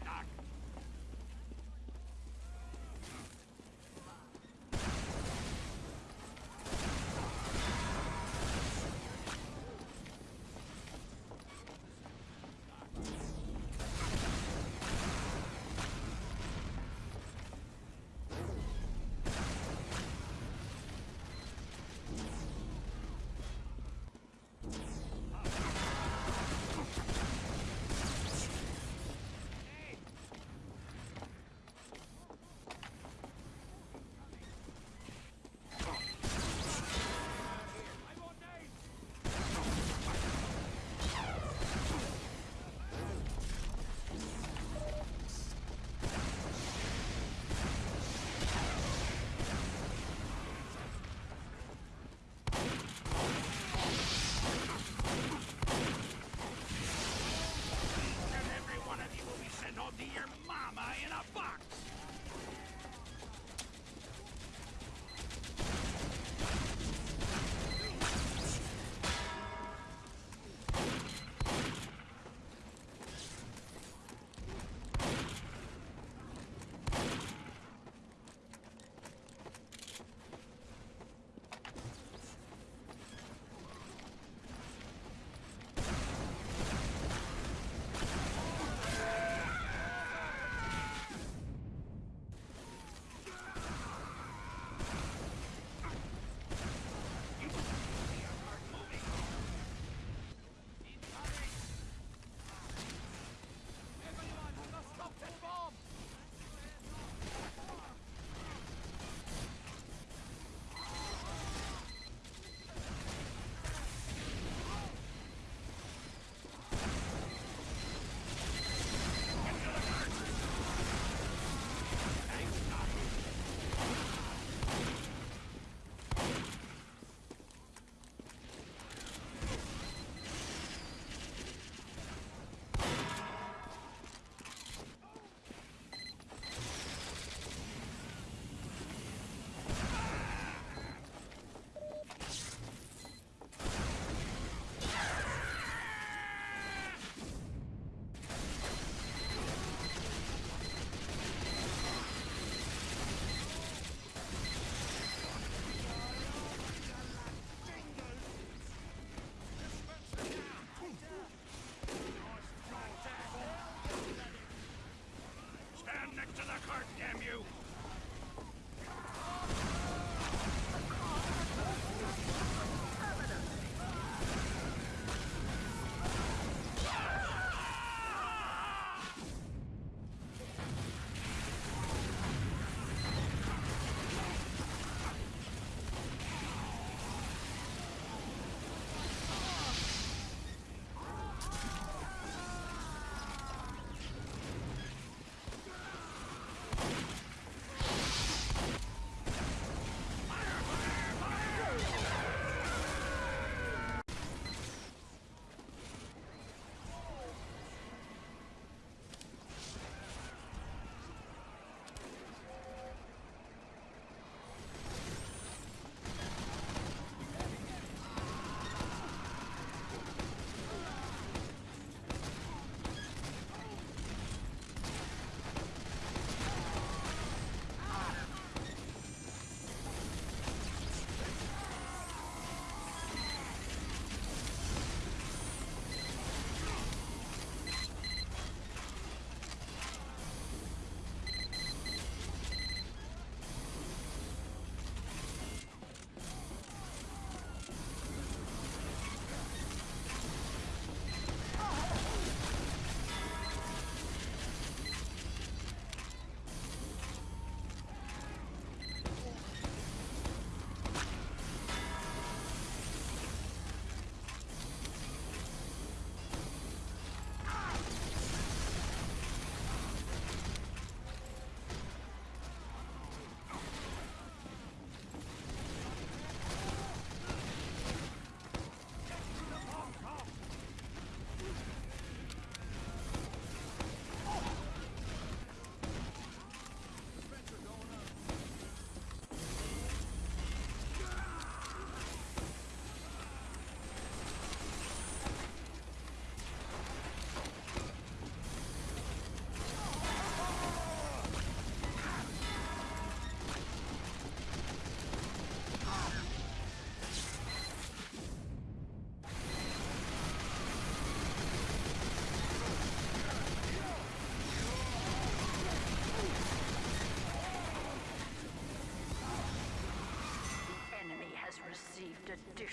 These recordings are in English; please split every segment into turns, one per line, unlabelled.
stuck.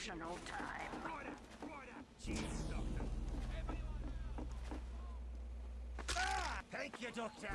time.
Jeez, Doctor. Ah! Thank you, Doctor.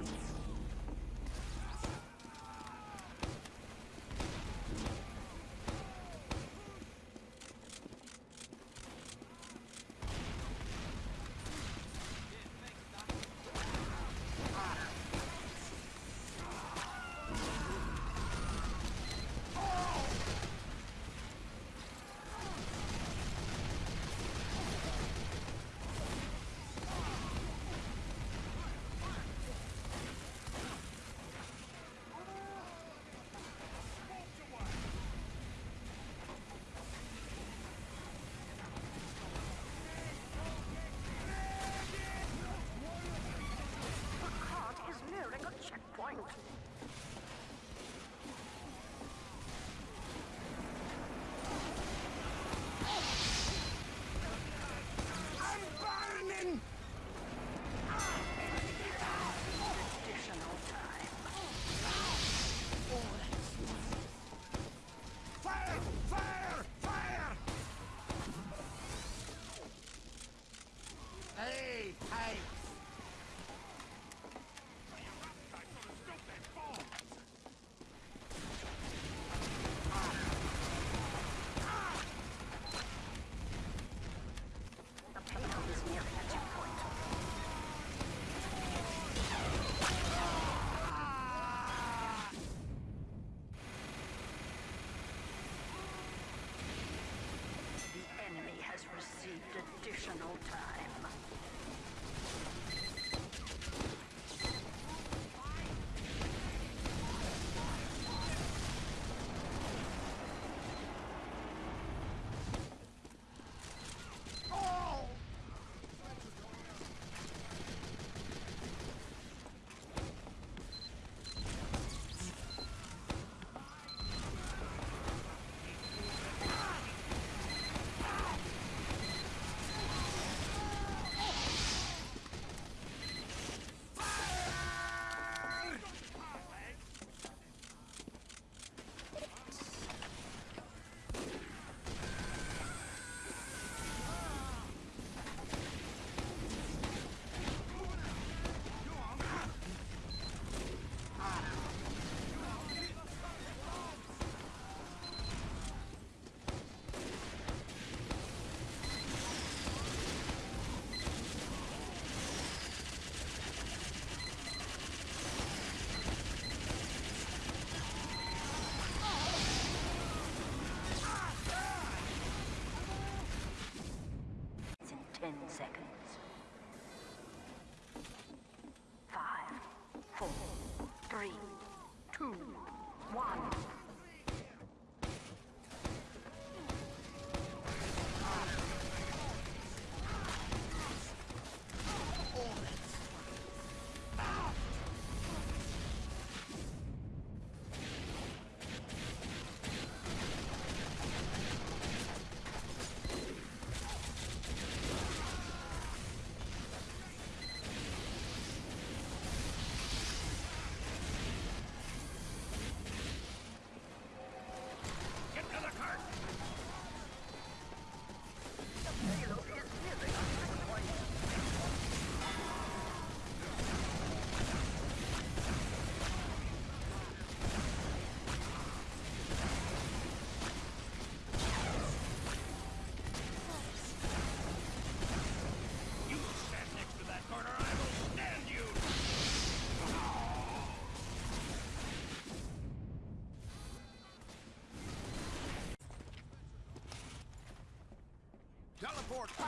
Backboard pow!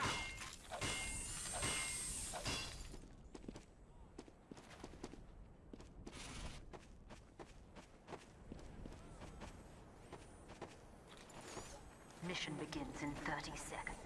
Mission begins in 30 seconds.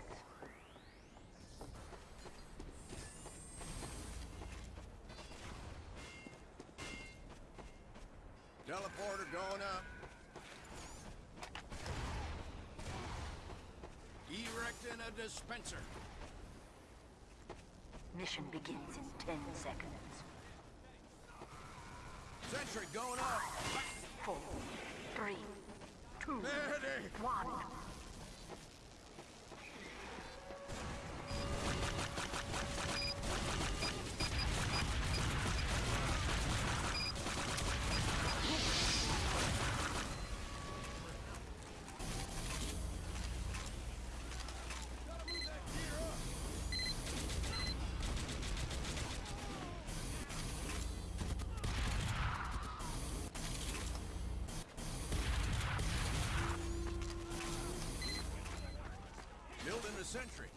the sentry.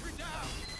Sentry down!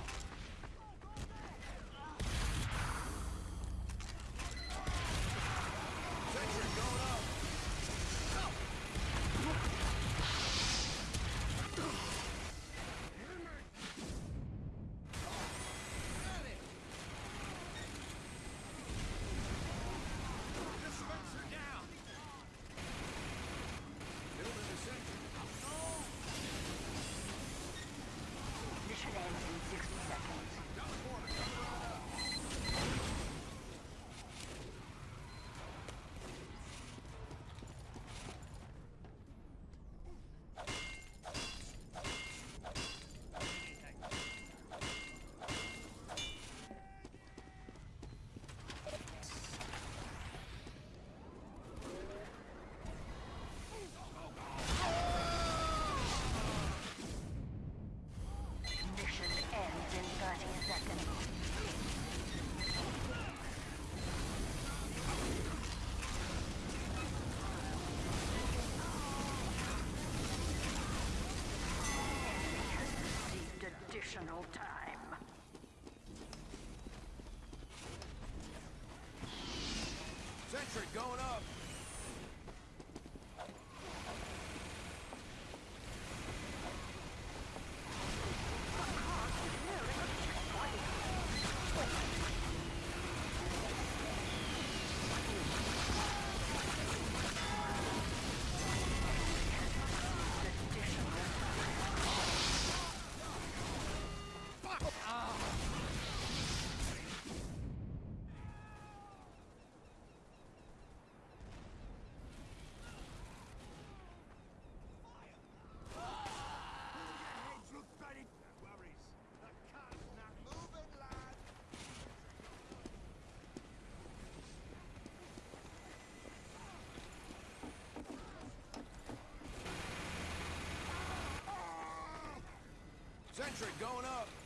out. going up. Sentry going up.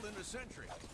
killed in a century.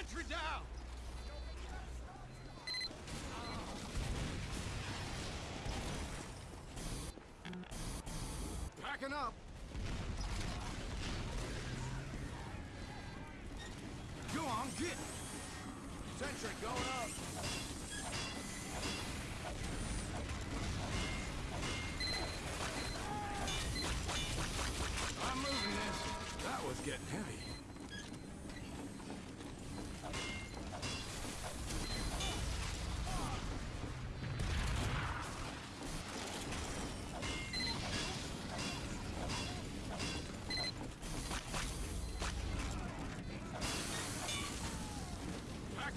Sentry
down!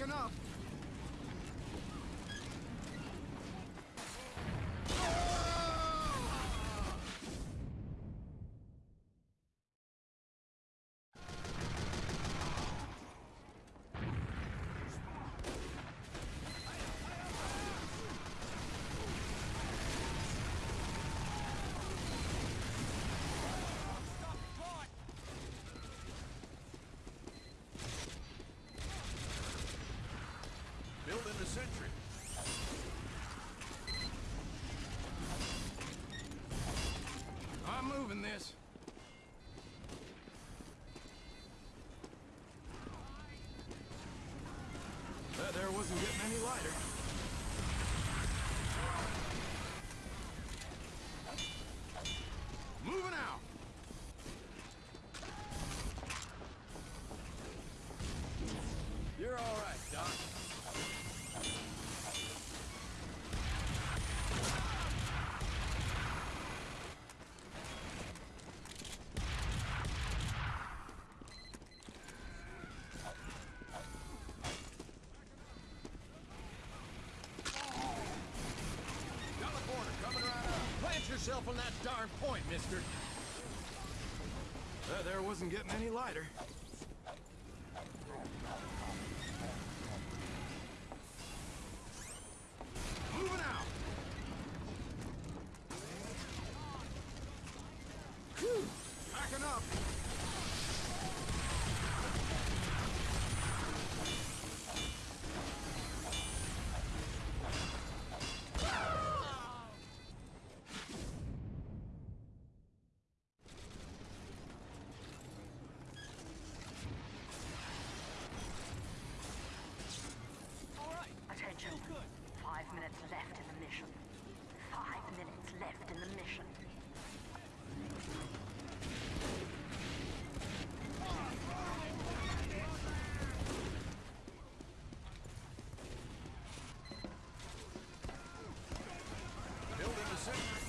Packing up. Building a sentry. I'm moving this. That there wasn't getting any lighter. Moving out. You're all right, Doc. Teleporter coming right up.
Plant on that darn point, mister.
That there wasn't getting any lighter. Moving out. Whew. Packing up.
Attention. Five minutes left in the mission. Five minutes left in the mission.
Building a sentry.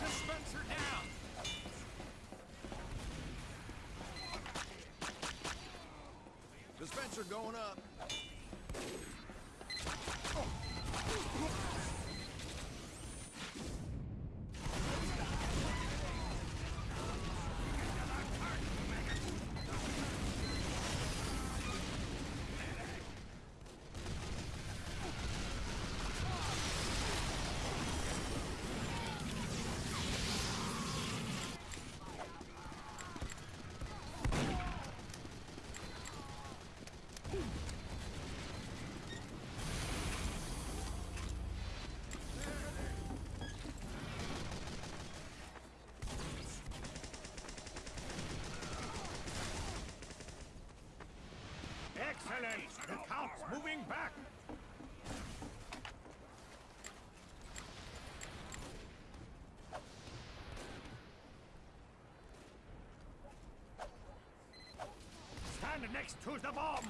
Dispenser down!
Dispenser going up.
Silent! The count's moving back! Stand next to the bomb!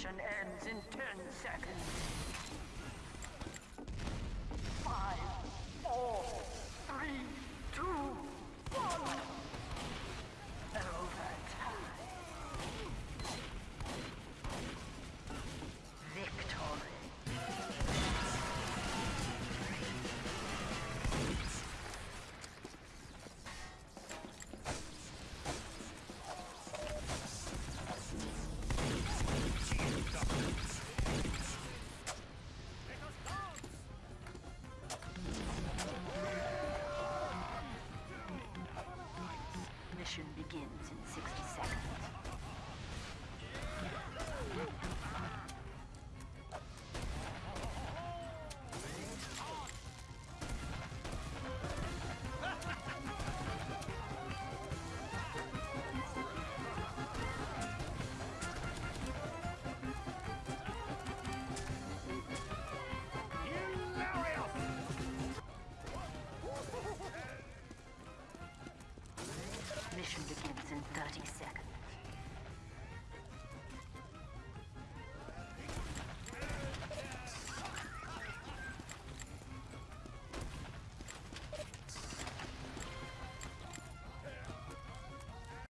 Mission ends in 10 seconds.